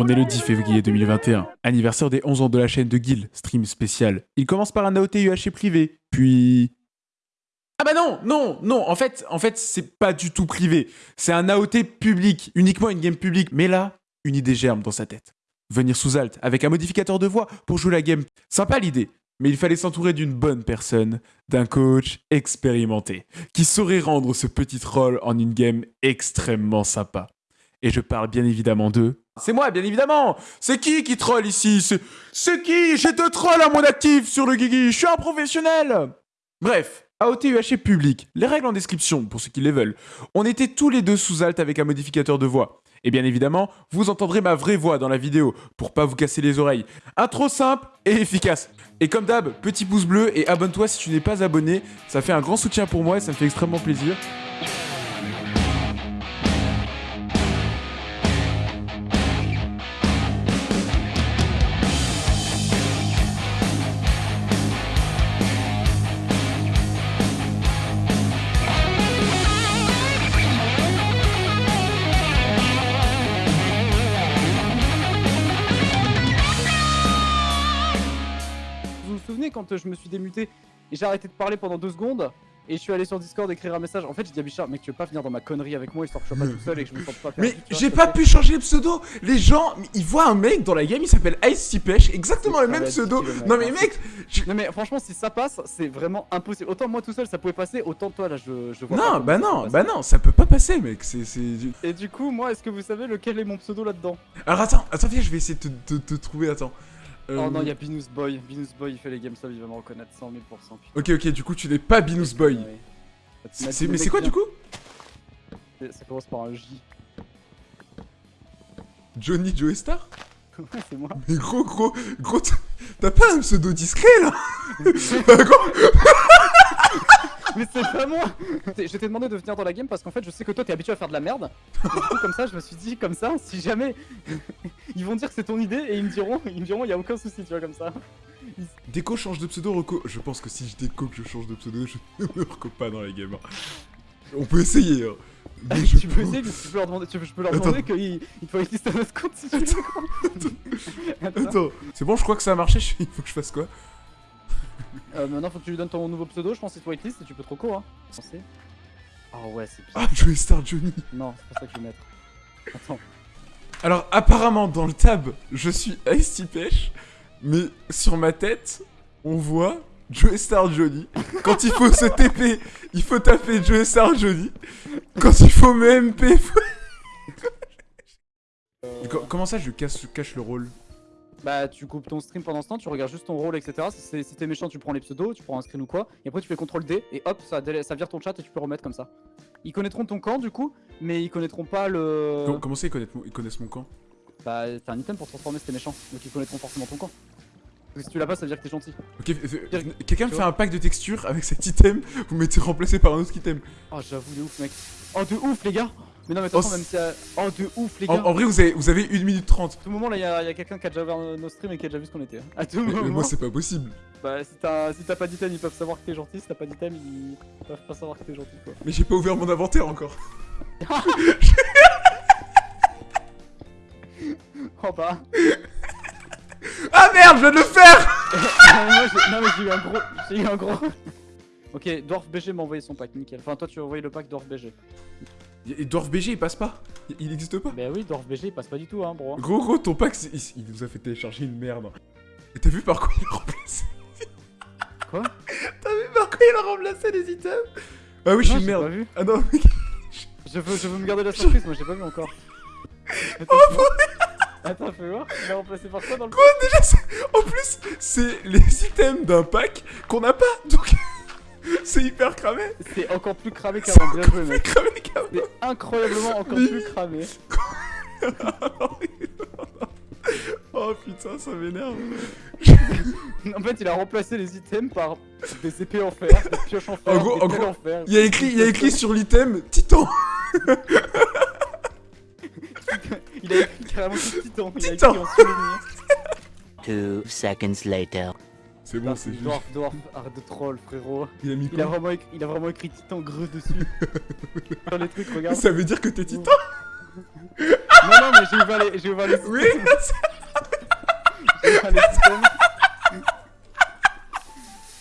On est le 10 février 2021, anniversaire des 11 ans de la chaîne de Guil, stream spécial. Il commence par un AOT UHC privé, puis... Ah bah non, non, non, en fait, en fait, c'est pas du tout privé. C'est un AOT public, uniquement une game publique. Mais là, une idée germe dans sa tête. Venir sous alt, avec un modificateur de voix pour jouer la game. Sympa l'idée, mais il fallait s'entourer d'une bonne personne, d'un coach expérimenté, qui saurait rendre ce petit troll en une game extrêmement sympa. Et je parle bien évidemment d'eux. C'est moi, bien évidemment C'est qui qui troll ici? C'est qui? J'ai deux trolls à mon actif sur le Guigui, je suis un professionnel Bref, AOT UHC public, les règles en description pour ceux qui les veulent. On était tous les deux sous alt avec un modificateur de voix. Et bien évidemment, vous entendrez ma vraie voix dans la vidéo pour pas vous casser les oreilles. Intro simple et efficace. Et comme d'hab, petit pouce bleu et abonne-toi si tu n'es pas abonné. Ça fait un grand soutien pour moi et ça me fait extrêmement plaisir. Quand je me suis démuté et j'ai arrêté de parler pendant deux secondes et je suis allé sur Discord écrire un message. En fait, j'ai dit à Bichard, mec, tu veux pas venir dans ma connerie avec moi histoire que je sois pas tout seul et que je me sente pas Mais j'ai pas pu changer le pseudo. Les gens, ils voient un mec dans la game, il s'appelle Ice Pêche, exactement le même pseudo. Non mais mec, non mais franchement, si ça passe, c'est vraiment impossible. Autant moi tout seul, ça pouvait passer, autant toi là, je, je vois. Non, bah non, bah non, ça peut pas passer, mec. C'est. Et du coup, moi, est-ce que vous savez lequel est mon pseudo là-dedans? Alors attends, attends, viens, je vais essayer de te trouver. Attends. Oh non, il y a Binous Boy. Binous Boy, il fait les GameStop, il va me reconnaître 100 000%. Ok, ok, du coup, tu n'es pas Binous Boy. Mais c'est quoi du coup Ça commence par un J. Johnny Joe Star Ouais, c'est moi. Mais gros, gros, gros, t'as pas un pseudo discret là Mais c'est pas moi Je t'ai demandé de venir dans la game parce qu'en fait je sais que toi t'es habitué à faire de la merde. Et du coup comme ça je me suis dit comme ça, si jamais ils vont dire que c'est ton idée et ils me diront, ils me diront y a aucun souci tu vois comme ça. Déco change de pseudo, Reco. Je pense que si je déco que je change de pseudo, je ne me reco pas dans la game. On peut essayer hein. tu peux essayer, mais tu peux leur demander, tu peux, je peux leur demander qu'il il faut exister un autre compte si tu veux. Attends, Attends. c'est bon, je crois que ça a marché, il faut que je fasse quoi? euh, maintenant, faut que tu lui donnes ton nouveau pseudo. Je pense que c'est whitelist et tu peux trop court. Hein. Oh ouais, c'est Ah, Joey Star Johnny. Non, c'est pas ça que je vais mettre. Attends. Alors, apparemment, dans le tab, je suis Ice Pêche, mais sur ma tête, on voit Joey Star Johnny. Quand il faut se TP, il faut taper Joey Star Johnny. Quand il faut me MP, faut... Comment ça, je cache le rôle? Bah tu coupes ton stream pendant ce temps, tu regardes juste ton rôle, etc. Si, t'es méchant, tu prends les pseudos, tu prends un screen ou quoi, et après tu fais CTRL D, et hop, ça, ça vire ton chat et tu peux remettre comme ça. Ils connaîtront ton camp du coup, mais ils connaîtront pas le... Comment, ça ils connaissent, ils connaissent mon camp? Bah t'as un item pour transformer si t'es méchant, donc ils connaîtront forcément ton camp. Parce que si tu l'as pas, ça veut dire que t'es gentil. Ok, euh, quelqu'un me fait un pack de texture avec cet item, vous mettez remplacé par un autre item. Oh j'avoue, de ouf mec. Oh de ouf les gars mais non, mais attends, oh, même si. Oh, de ouf, les gars. En, vrai, vous avez, vous avez 1 minute 30. À tout moment, là, il y a, quelqu'un qui a déjà ouvert nos streams et qui a déjà vu ce qu'on était. À tout moment. Mais moi, c'est pas possible. Bah, si t'as si pas d'item, ils peuvent savoir que t'es gentil. Si t'as pas d'item, ils peuvent pas savoir que t'es gentil, quoi. Mais j'ai pas ouvert mon inventaire encore. oh bah. Ah merde, je viens de le faire Non, mais j'ai eu un gros. J'ai eu un gros. ok, Dwarf BG m'a envoyé son pack, nickel. Enfin, toi, tu as envoyé le pack Dwarf BG. Et Dwarf BG il passe pas? Il existe pas? Bah oui, Dwarf BG il passe pas du tout, hein, bro. Gros, gros, ton pack, il, nous a fait télécharger une merde. Et t'as vu par quoi il a remplacé Quoi? T'as vu par quoi il a remplacé les items? Ah oui, je suis une merde. Pas vu. Ah non, mec. je, veux, je veux me garder la surprise, moi j'ai pas vu encore. Oh, Attends, fais voir. Il a remplacé par quoi dans le Quoi déjà En plus, c'est les items d'un pack qu'on a pas, donc. C'est hyper cramé C'est encore plus cramé qu'avant, bien joué mec cramé qu'avant C'est incroyablement encore plus cramé Oh putain, ça m'énerve En fait, il a remplacé les items par des épées en fer, des pioches en fer, en gros, en, fer. Il y a écrit, il y a écrit sur l'item Titan Il a écrit carrément Titan, il a écrit en souvenir Two seconds later. C'est bon, c'est juste. Dwarf, Dwarf, arrête de troll, frérot. Il a mis il a, vraiment écrit, il a vraiment écrit Titan greu dessus. Sur les trucs, regarde. Ça veut dire que t'es Titan Non, non, mais j'ai ouvert les, j'ai ouvert les Oui J'ai ouvert les systèmes.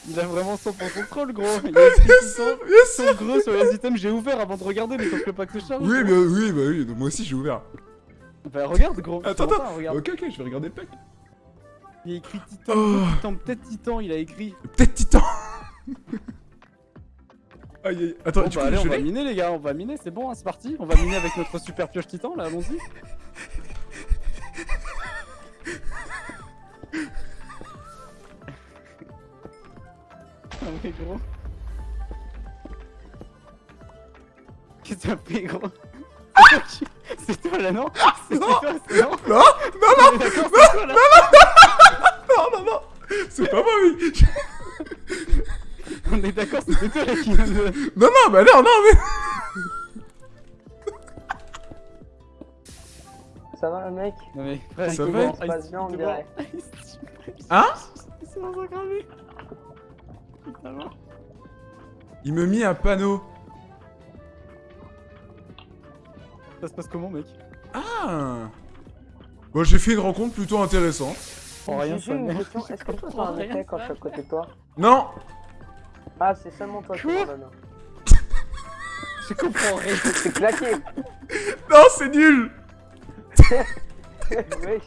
Il a vraiment son pour contrôle, gros. Il a écrit Bien son sûr gros sur les items. J'ai ouvert avant de regarder, mais sauf que le pack se charge. Oui, mais, oui, bah oui, moi aussi j'ai ouvert. Bah, regarde, gros. Attends, attends. regarde. Ok, ok, je vais regarder le pack. Il a écrit Titan, Oh. Titan, peut-être Titan, il a écrit. Peut-être Titan Aïe aïe, attends, Bon, du bah, allez, je on va miner, les gars, on va miner, c'est bon, hein, c'est parti. On va miner avec notre super pioche Titan, là, allons-y. Ah, gros. Qu'est-ce que t'as pris, gros? C'est toi C'est là, non C'est Non. toi, c'est non Non, non, non, On est d'accord, c'est toi, là non, non, non C'est pas moi, oui On est d'accord, c'était toi là qui vient de. Non, non, bah non, non, mais... Ça va, le mec Non mais frère, Ça va, se passe bien, on il dirait. commence- Hein C'est dans un gravé. Non. Il me mit un panneau. Ça se passe comment, mec Ah Bon, j'ai fait une rencontre plutôt intéressante. Oh, rien, J'ai ça une merde. question, Je est-ce que toi t'as comprends un rien, effet quand ça. je suis à côté de toi Non Ah, c'est seulement toi qui donne. Je comprends rien. C'est claqué Non, c'est nul Wesh.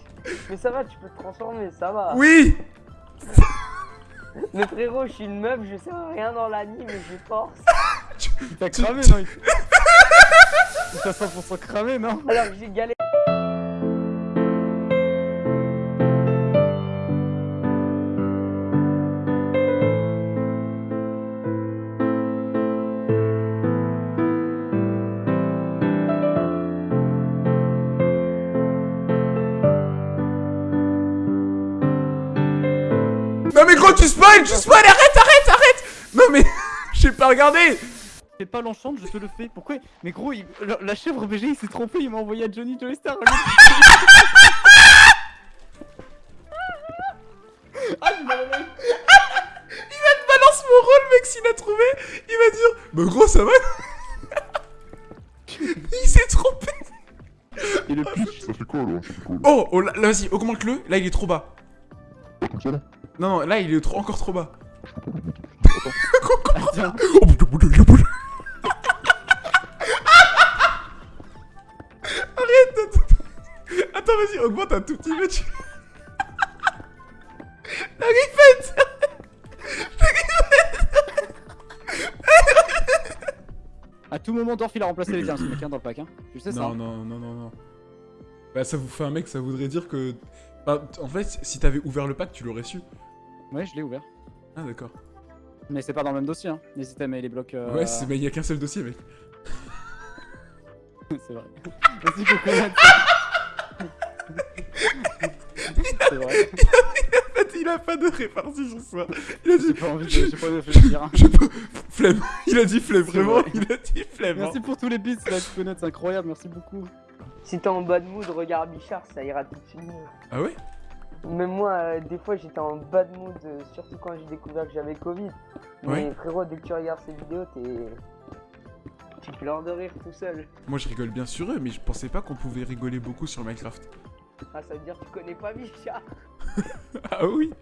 Mais ça va, tu peux te transformer, ça va. Oui Mais frérot, je suis une meuf, je sais rien dans l'anime, mais j'ai force. Il t'a cramé, non Il t'a 100% cramé, non Alors j'ai galéré. Non mais gros, tu spoil, tu spoil, arrête, arrête, arrête Non mais, j'ai pas regardé Fais pas l'enchante, je te le fais. Pourquoi Mais gros, il- la, la chèvre BG, il s'est trompé, il m'a envoyé à Johnny Joystar. ah, je m'en remets. Balance mon rôle, mec, s'il a trouvé, il va dire Bah gros, ça va Il s'est trompé Et le pitch. Ça fait quoi quoi Oh, oh là, là, vas-y, augmente-le, là il est trop bas. là Comme ça là? Non, non, là il est trop, encore trop bas. Attends. Attends. Vas-y, augmente un tout petit peu. Tu... La griffette À tout moment, Dorf, il a remplacé les tiens, ce mec, hein, dans le pack. Hein. Tu sais ça Non, hein. non, non, non, non. Bah, ça vous fait un mec, ça voudrait dire que. Bah, en fait, si t'avais ouvert le pack, tu l'aurais su. Ouais, je l'ai ouvert. Ah, d'accord. Mais c'est pas dans le même dossier, hein. N'hésitez à mettre les blocs. euh, Ouais, mais il y a qu'un seul dossier, mec. c'est vrai. Merci coconut. C'est vrai. En fait, il a pas de répartie sur ça. Il a dit. J'ai pas envie de. J'ai pas envie de réfléchir. Je sais pas. Flemme. Il a dit flemme, vraiment. vrai. Il a dit flemme. hein. Merci pour tous les bits, là, coconut, c'est incroyable, merci beaucoup. Si t'es en bad mood, regarde Bichard, ça ira tout de suite mieux. Ah ouais? Même moi, euh, des fois, j'étais en bad mood, euh, surtout quand j'ai découvert que j'avais Covid. Ouais. Mais frérot, dès que tu regardes ces vidéos, t'es. Tu pleures de rire tout seul. Moi, je rigole bien sur eux, mais je pensais pas qu'on pouvait rigoler beaucoup sur Minecraft. Ah, ça veut dire que tu connais pas Bichard. Ah oui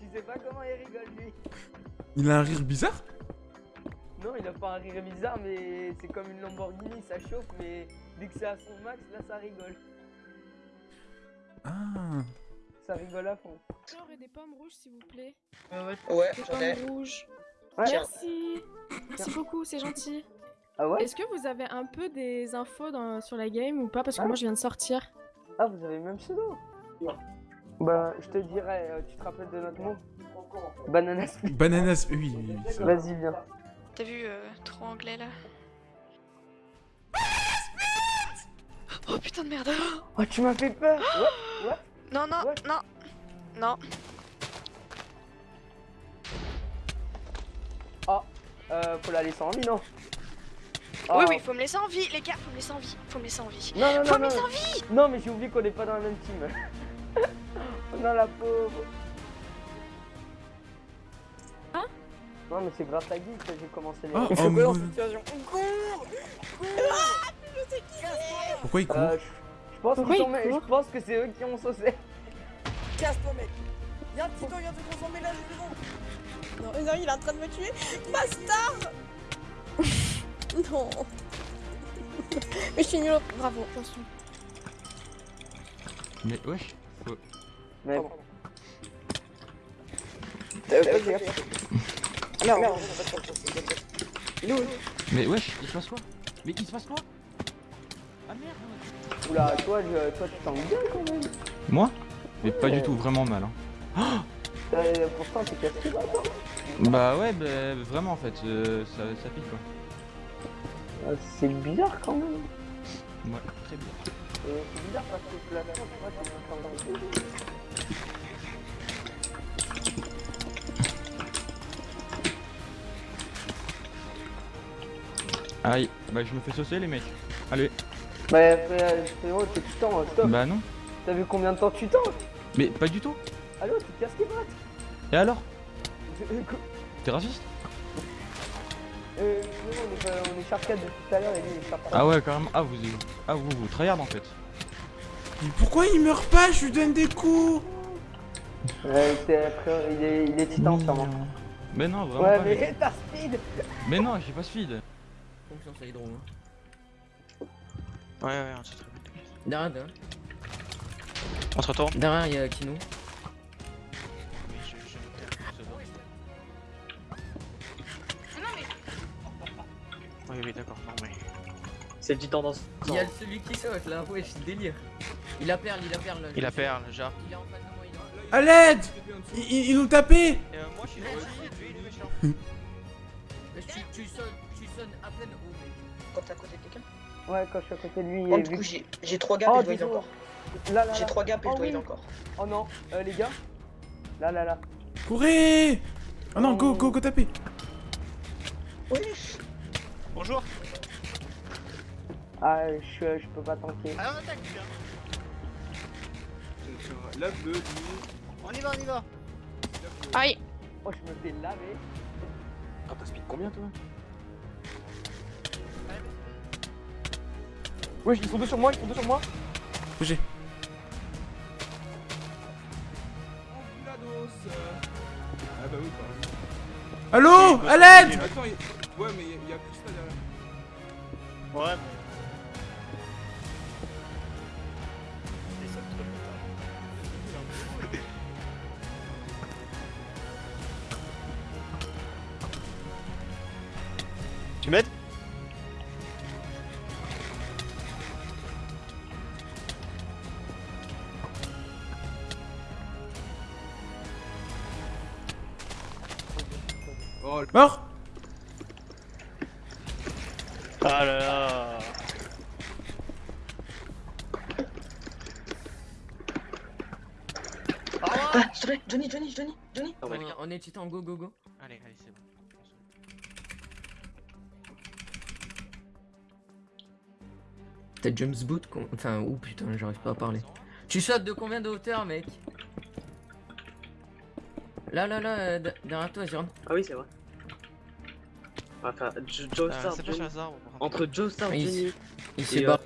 Tu sais pas comment il rigole lui. Il a un rire bizarre? Non, il a pas un rire bizarre, mais c'est comme une Lamborghini, ça chauffe, mais dès que c'est à son max, là ça rigole. Ah. Ça rigole à fond. J'aurais des pommes rouges, s'il vous plaît. Ouais, Des j'en ai. pommes rouges. Ouais. Merci. Merci beaucoup, c'est gentil. Ah ouais? Est-ce que vous avez un peu des infos dans- sur la game ou pas? Parce que Ah. moi, je viens de sortir. Ah, vous avez le même pseudo Bah, je te dirais, euh, tu te rappelles de notre mot Banana split. Bananas, oui, oui, oui, ça va. Vas-y, viens. T'as vu, euh, trop anglais là Oh putain de merde Oh, tu m'as fait peur Ouais, ouais. Non, non, Ouais. non Non Euh, faut la laisser en vie, non? Oui, Oh. oui, faut me laisser en vie, les gars, faut me laisser en vie, faut me laisser en vie. Non, non, Faut non, me non. laisser en vie Non, mais j'ai oublié qu'on est pas dans la même team. oh non, la pauvre. Hein Non, mais c'est grâce à Guy que j'ai commencé les. Oh, On oh, quoi dans cette situation On court Pourquoi court Euh, je, je pense, Pourquoi court je pense que c'est eux qui ont saucé. Casse-toi, mec. Y'a un petit temps, il a de transformer là. Non, non, il est en train de me tuer. Bastard Non. Mais je suis nul. Bravo, attention. Mais wesh. Mais vas-y, hop. Merde, merde, Il est où Mais wesh, il se passe quoi? Mais il se passe quoi? Ah merde oula, toi, je- toi tu t'en bien quand même. Moi? Mais pas Ouais. du tout, vraiment mal. Hein. Euh, pourtant, t'es cassé là, toi. Bah ouais, bah, vraiment en fait, euh, ça, ça pique quoi. Euh, C'est bizarre quand même. Ouais, très bien. Euh, c'est bizarre parce que la tu vois, t'es en train de- Aïe, bah je me fais saucer les mecs. Allez. Bah, frérot, t'es tout temps, stop. Bah non. T'as vu combien de temps tu tentes? Mais pas du tout. Allô, tu casses tes pattes? Et alors? T'es raciste? Euh, frérot, on est, on 4 depuis tout à l'heure et lui, il est sharp 3. Ah ouais, carrément. Ah vous, ah vous, vous tryhard en fait. Mais pourquoi il meurt pas Je lui donne des coups Euh, frérot, il est, il est titan sûrement. Mais non, vraiment Ouais, pas. mais t'as speed Mais non, j'ai pas speed. Confiance à Hydro. Hein. Ouais, ouais, on se trouve. Derrière, derrière. On se retourne Derrière, il y a Kino. Oui, oui, d'accord, non, mais. C'est du tendance. Il y a celui qui saute là, ouais, c'est délire. Il a perle, il a perle. Il a perle, genre. Il est en face de moi, il est À l'aide ils, ils- ils nous tapaient Euh, moi, je suis lui, il est méchant. Mais tu, tu sonnes, tu sonnes à peine haut, mec. Quand t'es à côté de quelqu'un? Ouais, quand je suis à côté de lui, Oh, du coup, j'ai j'ai 3 gaps Oh, et je dois heal dis-donc. encore. Là, là, J'ai là. 3 gaps et Oh je dois heal oui. encore. Oh non, euh, les gars Là, là, là. Courez Ah non, go, go, go taper Oui Bonjour Ah, je, je peux pas tanker. Ah, on attaque, Lave-le, lui. On y va, on y va Aïe. Oh, je me fais laver. Ah, t'as speed combien toi Wesh, ils sont deux sur moi, ils sont deux sur moi. J'ai. Ah bah oui, Allô Attends, il- ouais, mais Tu m'aides Mort Ah là là Ah, s'il te plaît, Johnny, Johnny, Johnny, Johnny. On est titan, go, go, go. T'as James Boot con- Enfin, oh putain, j'arrive pas à parler. Tu sautes de combien de hauteur, mec? Là, là, là, euh, de- derrière toi, Jérôme. Ah oui, c'est vrai. Enfin, Jo- Joe Euh, Star, Johnny. hasard. Entre Joe Star, Ah, il- Johnny. Il s'est Et, barré.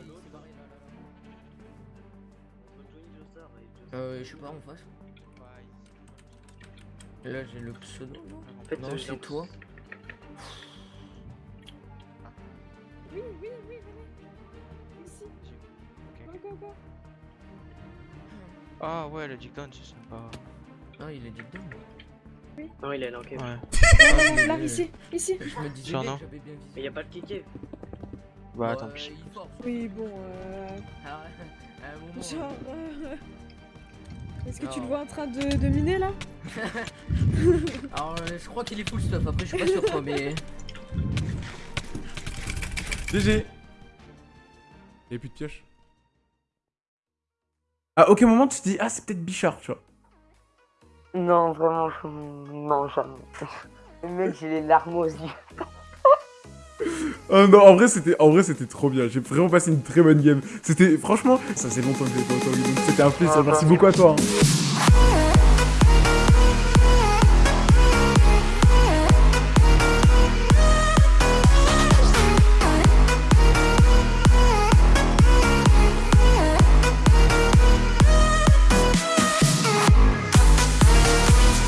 euh, je sais pas, en face. Là, j'ai le pseudo, non En fait, Non, c'est toi. Oui, oui, Go, go. Ah ouais, le Dick Down, c'est sympa. Ah, il est dit dedans. Non, il est là, ok. Ouais. Ah, Là, mais- ici, ici. Je me disais bien. Mais y a pas le kické. Bah, Ouais, tant pis. Oui, bon, euh... Ah, à un moment, Genre... euh, Est-ce que tu le vois en train de, de miner, là? Alors, euh, je crois qu'il est full stuff. Après, je suis pas sûr quoi, mais. GG Y'a plus de pioche. À aucun moment tu te dis, ah, c'est peut-être Bichard, tu vois. Non, vraiment, je... non, jamais. Le mec, j'ai les larmes aux yeux. Oh non, en vrai, c'était, en vrai, c'était trop bien. J'ai vraiment passé une très bonne game. C'était, franchement, ça faisait longtemps que j'avais pas C'était un plaisir. Ah, Merci beaucoup à toi. hein.